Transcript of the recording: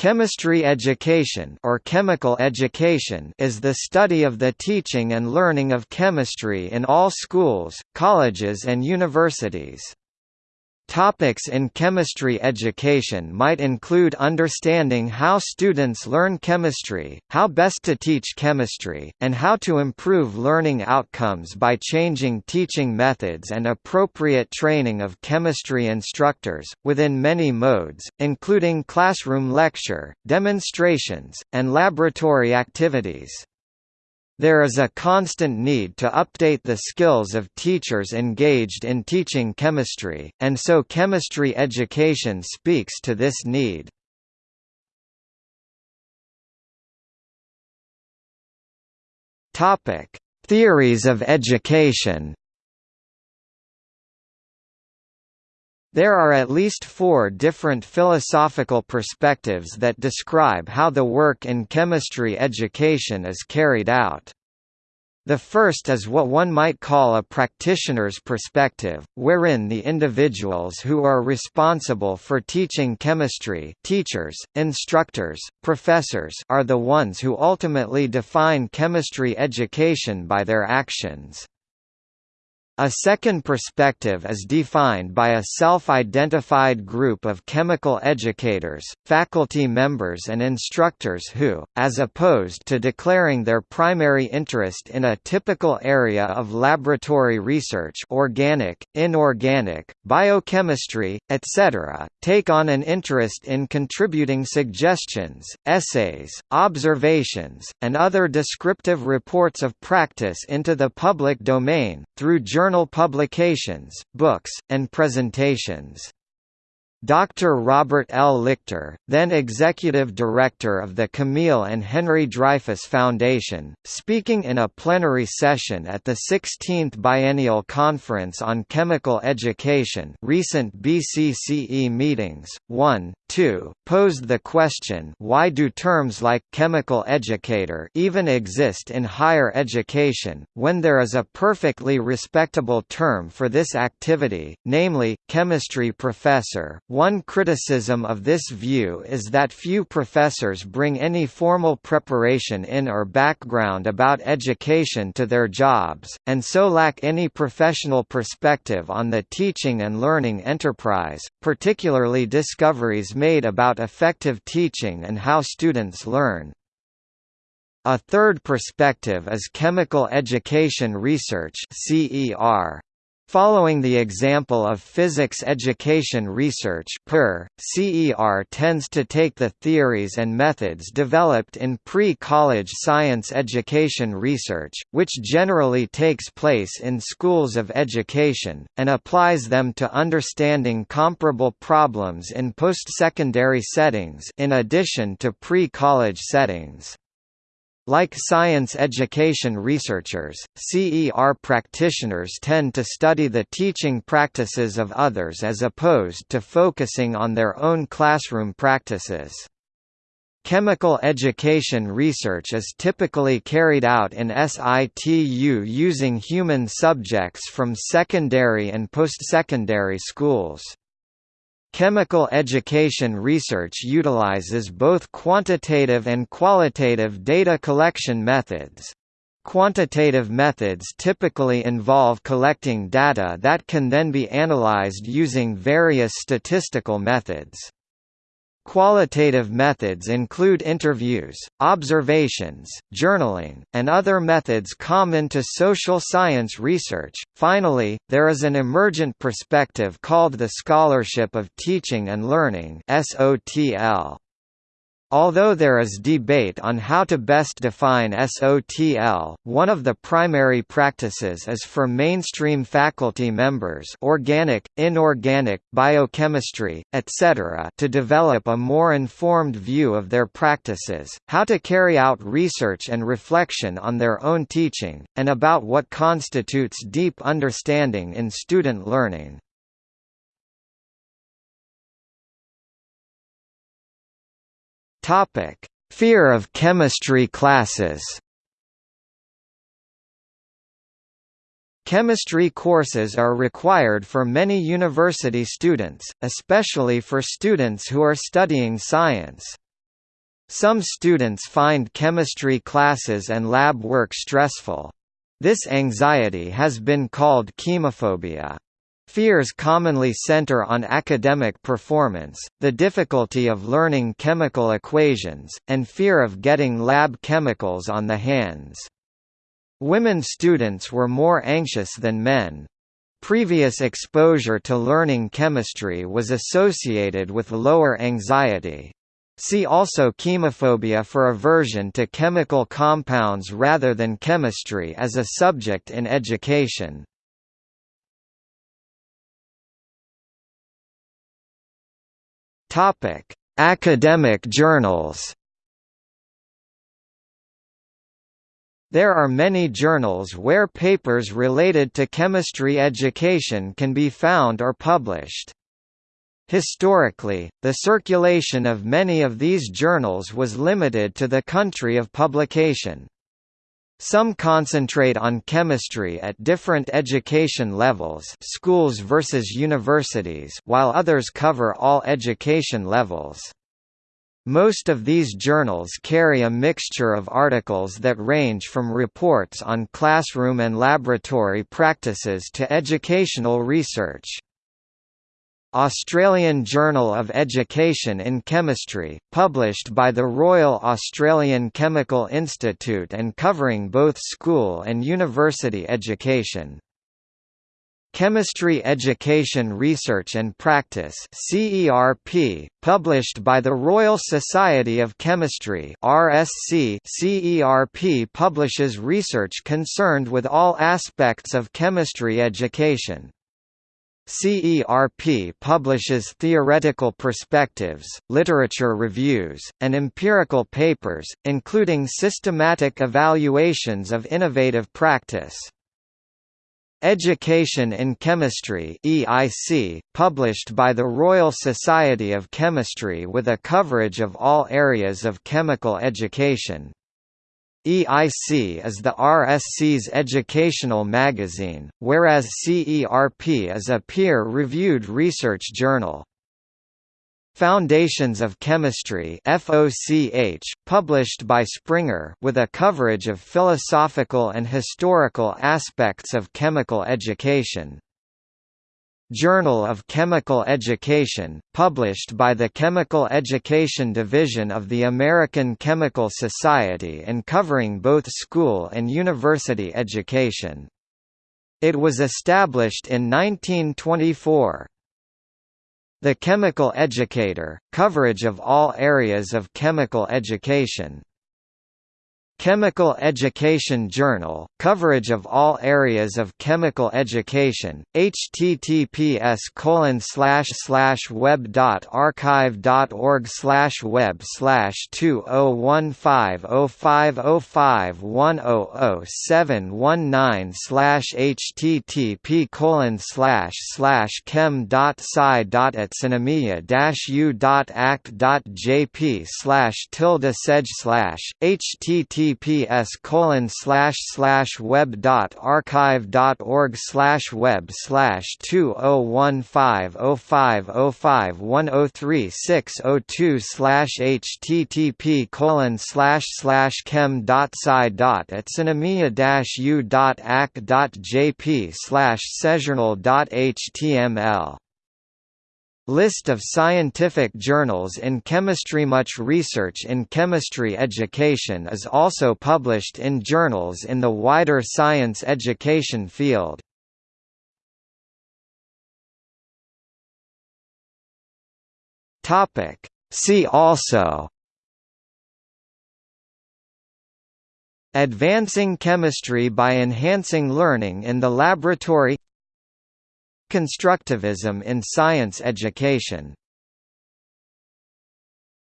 Chemistry education or chemical education is the study of the teaching and learning of chemistry in all schools, colleges and universities. Topics in chemistry education might include understanding how students learn chemistry, how best to teach chemistry, and how to improve learning outcomes by changing teaching methods and appropriate training of chemistry instructors, within many modes, including classroom lecture, demonstrations, and laboratory activities. There is a constant need to update the skills of teachers engaged in teaching chemistry, and so chemistry education speaks to this need. Topic: Theories of education. There are at least four different philosophical perspectives that describe how the work in chemistry education is carried out. The first is what one might call a practitioner's perspective, wherein the individuals who are responsible for teaching chemistry teachers, instructors, professors are the ones who ultimately define chemistry education by their actions. A second perspective is defined by a self-identified group of chemical educators, faculty members and instructors who, as opposed to declaring their primary interest in a typical area of laboratory research organic, inorganic, biochemistry, etc., take on an interest in contributing suggestions, essays, observations, and other descriptive reports of practice into the public domain, through journal journal publications, books, and presentations. Dr. Robert L. Lichter, then Executive Director of the Camille and Henry Dreyfus Foundation, speaking in a plenary session at the 16th Biennial Conference on Chemical Education recent BCCE meetings, 1, 2, posed the question why do terms like «chemical educator» even exist in higher education, when there is a perfectly respectable term for this activity, namely, chemistry professor, one criticism of this view is that few professors bring any formal preparation in or background about education to their jobs, and so lack any professional perspective on the teaching and learning enterprise, particularly discoveries made about effective teaching and how students learn. A third perspective is chemical education research CER. Following the example of physics education research PER, CER tends to take the theories and methods developed in pre-college science education research, which generally takes place in schools of education, and applies them to understanding comparable problems in post-secondary settings in addition to pre-college settings. Like science education researchers, CER practitioners tend to study the teaching practices of others as opposed to focusing on their own classroom practices. Chemical education research is typically carried out in situ using human subjects from secondary and post-secondary schools. Chemical education research utilizes both quantitative and qualitative data collection methods. Quantitative methods typically involve collecting data that can then be analyzed using various statistical methods. Qualitative methods include interviews, observations, journaling, and other methods common to social science research. Finally, there is an emergent perspective called the scholarship of teaching and learning (SOTL). Although there is debate on how to best define SOTL, one of the primary practices is for mainstream faculty members organic, inorganic, biochemistry, etc. to develop a more informed view of their practices, how to carry out research and reflection on their own teaching, and about what constitutes deep understanding in student learning. Topic: Fear of chemistry classes. Chemistry courses are required for many university students, especially for students who are studying science. Some students find chemistry classes and lab work stressful. This anxiety has been called chemophobia. Fears commonly center on academic performance, the difficulty of learning chemical equations, and fear of getting lab chemicals on the hands. Women students were more anxious than men. Previous exposure to learning chemistry was associated with lower anxiety. See also chemophobia for aversion to chemical compounds rather than chemistry as a subject in education. Topic: Academic journals. There are many journals where papers related to chemistry education can be found or published. Historically, the circulation of many of these journals was limited to the country of publication. Some concentrate on chemistry at different education levels schools versus universities while others cover all education levels. Most of these journals carry a mixture of articles that range from reports on classroom and laboratory practices to educational research. Australian Journal of Education in Chemistry, published by the Royal Australian Chemical Institute and covering both school and university education. Chemistry Education Research and Practice CERP, published by the Royal Society of Chemistry RSC CERP publishes research concerned with all aspects of chemistry education. CERP publishes theoretical perspectives, literature reviews, and empirical papers, including systematic evaluations of innovative practice. Education in Chemistry EIC, published by the Royal Society of Chemistry with a coverage of all areas of chemical education. EIC is the RSC's educational magazine, whereas CERP is a peer-reviewed research journal. Foundations of Chemistry FOCH, published by Springer with a coverage of philosophical and historical aspects of chemical education. Journal of Chemical Education, published by the Chemical Education Division of the American Chemical Society and covering both school and university education. It was established in 1924. The Chemical Educator, coverage of all areas of chemical education. Chemical Education Journal, coverage of all areas of chemical education, https colon slash slash web dot archive dot org slash web slash two oh one five oh five oh five one oh oh seven one nine slash http colon slash slash chem dot sci dot dash u dot act dot jp slash tilde sedge slash http https colon slash slash web dot archive dot org slash web slash two oh one five oh five oh five one oh three six oh two slash http colon slash slash chem dot sci dot dash u dot ac dot jp slash dot html List of scientific journals in chemistry Much research in chemistry education is also published in journals in the wider science education field. See also Advancing chemistry by enhancing learning in the laboratory Constructivism in science education